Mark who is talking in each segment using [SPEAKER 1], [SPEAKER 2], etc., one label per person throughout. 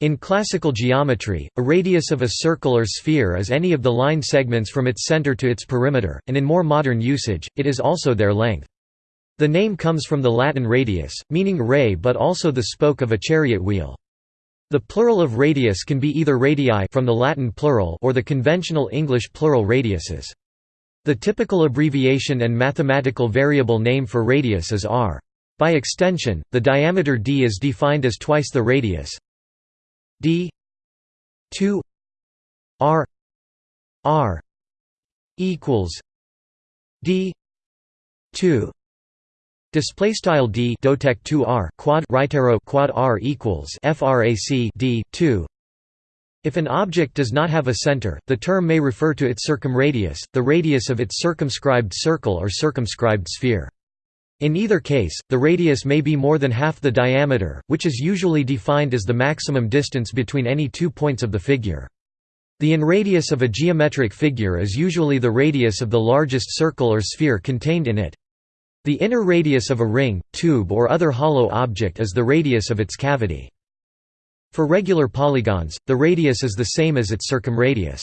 [SPEAKER 1] In classical geometry, a radius of a circle or sphere is any of the line segments from its center to its perimeter, and in more modern usage, it is also their length. The name comes from the Latin radius, meaning ray but also the spoke of a chariot wheel. The plural of radius can be either radii from the Latin plural or the conventional English plural radiuses. The typical abbreviation and mathematical variable name for radius is r. By extension, the diameter d is defined as twice the radius, d 2 r r equals d 2 Display style d dotec 2 r quad right arrow quad r equals frac d 2. If an object does not have a center, the term may refer to its circumradius, the radius of its circumscribed circle or circumscribed sphere. In either case, the radius may be more than half the diameter, which is usually defined as the maximum distance between any two points of the figure. The inradius of a geometric figure is usually the radius of the largest circle or sphere contained in it. The inner radius of a ring, tube or other hollow object is the radius of its cavity. For regular polygons, the radius is the same as its circumradius.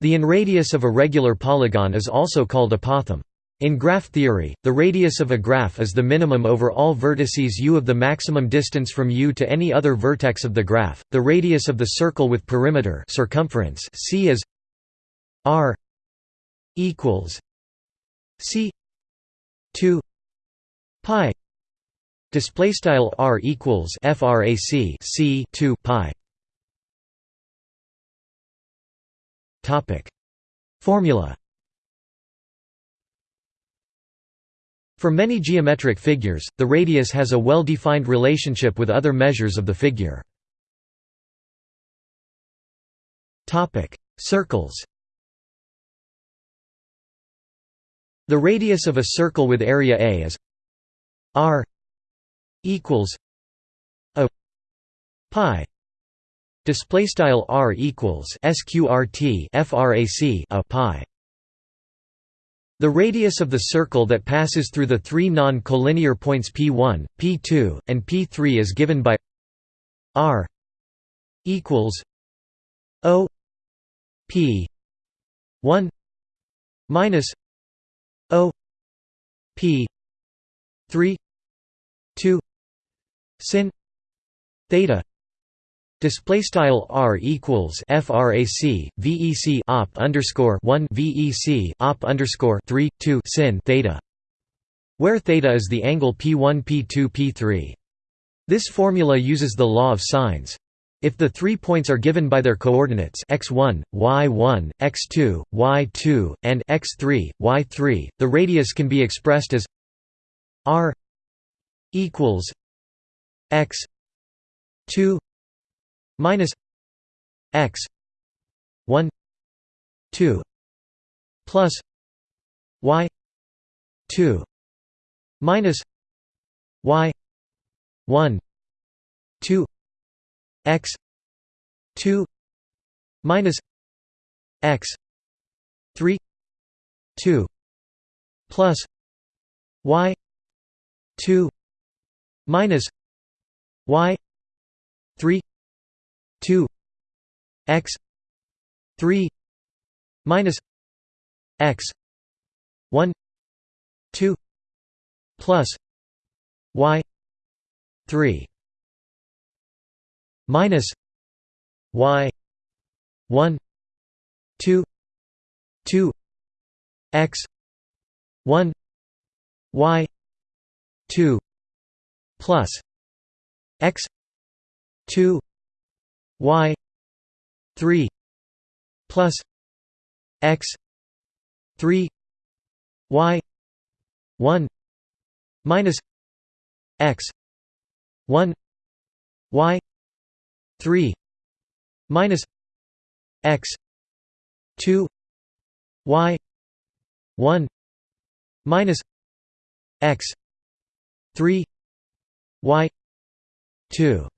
[SPEAKER 1] The inradius of a regular polygon is also called apothem. In graph theory, the radius of a graph is the minimum over all vertices u of the maximum distance from u to any other vertex of the graph. The radius of the circle with perimeter circumference c is r equals c 2 pi. Display style r equals frac c 2 pi. Topic. Formula For many geometric figures, the radius has a well-defined relationship with other measures of the figure. Circles The radius of a circle with area A is r equals a pi. Display style r equals sqrt frac a pi the radius of the circle that passes through the three non-collinear points p1, p2, and p3 is given by r equals o p 1 minus o p 3 2 sin theta Display style r equals frac vec op underscore one vec op underscore three two sin theta, where theta is the angle p1 p2 p3. This formula uses the law of sines. If the three points are given by their coordinates x1, y1, x2, y2, and x3, y3, the radius can be expressed as r equals x 2 minus x 1 2 plus y 2 minus y 1 2 x 2 minus x 3 2 plus y 2 minus y 3 2 x 3 minus x 1 2 plus y 3 minus y 1 2 2 x 1 y 2 plus x 2 y 3 plus x 3 y 1 minus x 1 y 3 minus x 2 y 1 minus x 3 y 2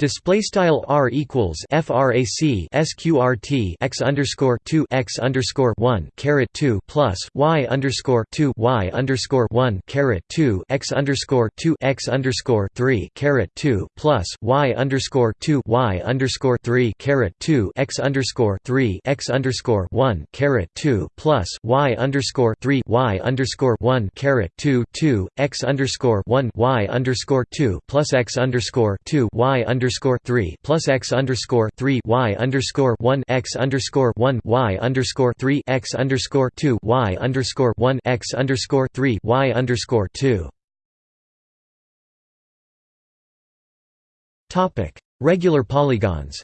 [SPEAKER 1] Display style r equals frac sqrt x underscore two x underscore one caret two plus y underscore two y underscore one caret two x underscore two x underscore three caret two plus y underscore two y underscore three caret two x underscore three x underscore one caret two plus y underscore three y underscore one caret two two x underscore one y underscore two plus x underscore two y underscore underscore three plus x underscore three y underscore one x underscore one y underscore three x underscore two y underscore one x underscore three y underscore two. Topic: Regular polygons.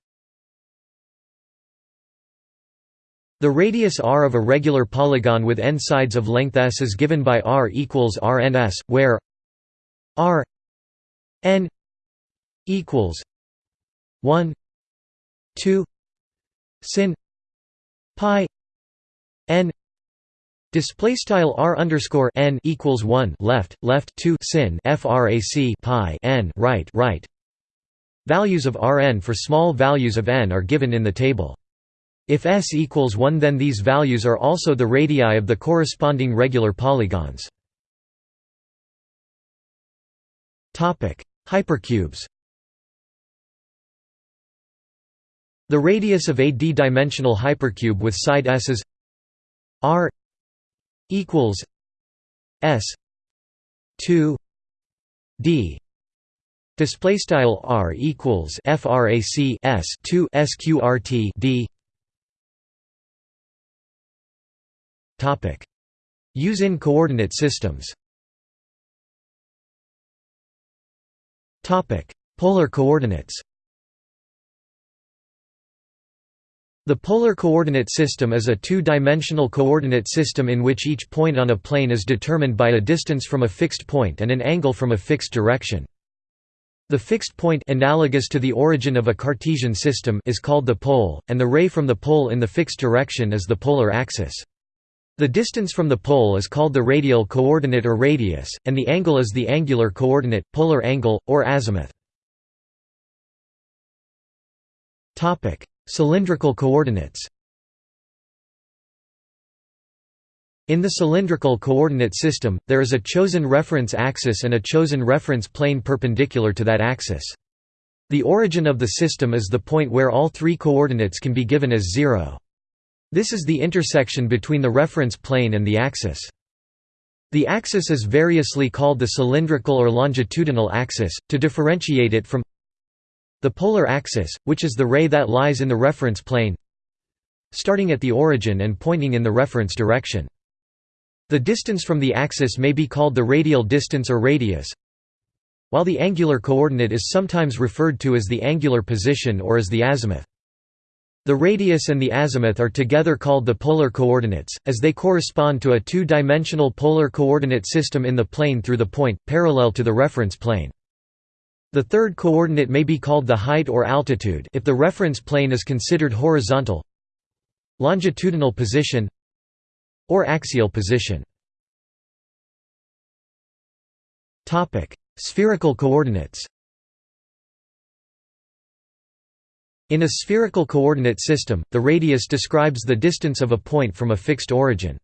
[SPEAKER 1] The radius r of a regular polygon with n sides of length s is given by r equals rns, where r n equals 1 2 sin pi n Display style r underscore n equals one left left two sin frac pi n right right. Values of Rn for small values of n are given in the table. If s equals 1 then these values are also the radii of the corresponding regular polygons. topic Hypercubes The radius of a d-dimensional hypercube with side s is r equals s 2 d. Display style r equals frac s 2 sqrt d. Topic. Use in coordinate systems. Topic. Polar coordinates The polar coordinate system is a two-dimensional coordinate system in which each point on a plane is determined by a distance from a fixed point and an angle from a fixed direction. The fixed point analogous to the origin of a Cartesian system is called the pole, and the ray from the pole in the fixed direction is the polar axis. The distance from the pole is called the radial coordinate or radius, and the angle is the angular coordinate, polar angle, or azimuth. Cylindrical coordinates In the cylindrical coordinate system, there is a chosen reference axis and a chosen reference plane perpendicular to that axis. The origin of the system is the point where all three coordinates can be given as zero. This is the intersection between the reference plane and the axis. The axis is variously called the cylindrical or longitudinal axis, to differentiate it from the polar axis, which is the ray that lies in the reference plane starting at the origin and pointing in the reference direction. The distance from the axis may be called the radial distance or radius, while the angular coordinate is sometimes referred to as the angular position or as the azimuth. The radius and the azimuth are together called the polar coordinates, as they correspond to a two-dimensional polar coordinate system in the plane through the point, parallel to the reference plane. The third coordinate may be called the height or altitude if the reference plane is considered horizontal longitudinal position or axial position. Spherical coordinates In a spherical coordinate system, the radius describes the distance of a point from a fixed origin.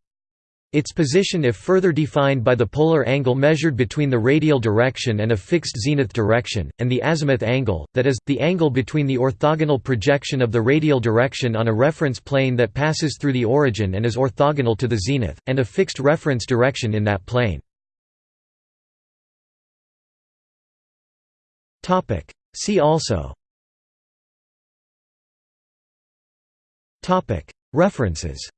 [SPEAKER 1] Its position if further defined by the polar angle measured between the radial direction and a fixed zenith direction, and the azimuth angle, that is, the angle between the orthogonal projection of the radial direction on a reference plane that passes through the origin and is orthogonal to the zenith, and a fixed reference direction in that plane. See also. References